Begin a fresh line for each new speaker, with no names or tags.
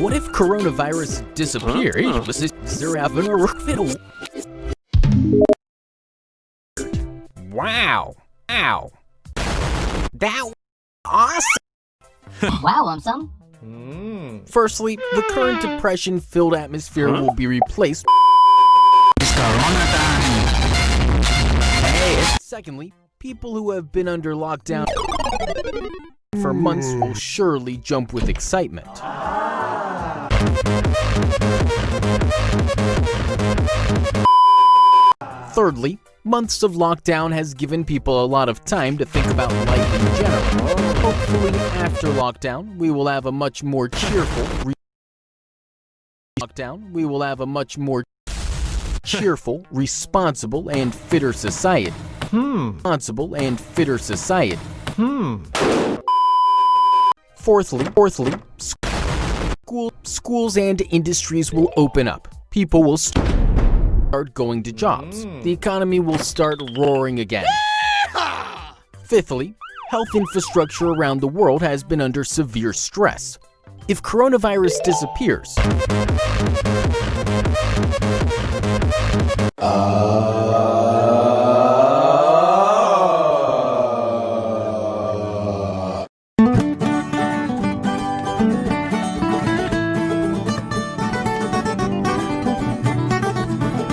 What if coronavirus disappears? Wow! Having a? Wow. Ow. That awesome.
wow, I'm some. Mm.
Firstly, the current depression-filled atmosphere huh? will be replaced. It's corona time. Hey. Secondly, people who have been under lockdown for months will surely jump with excitement. Thirdly, months of lockdown has given people a lot of time to think about life in general. Hopefully, after lockdown, we will have a much more cheerful lockdown. We will have a much more cheerful, responsible, and fitter society. Hmm. Responsible and fitter society. Hmm. Fourthly, fourthly, school, schools and industries will open up. People will start going to jobs. Hmm. The economy will start roaring again. Fifthly, health infrastructure around the world has been under severe stress. If coronavirus disappears.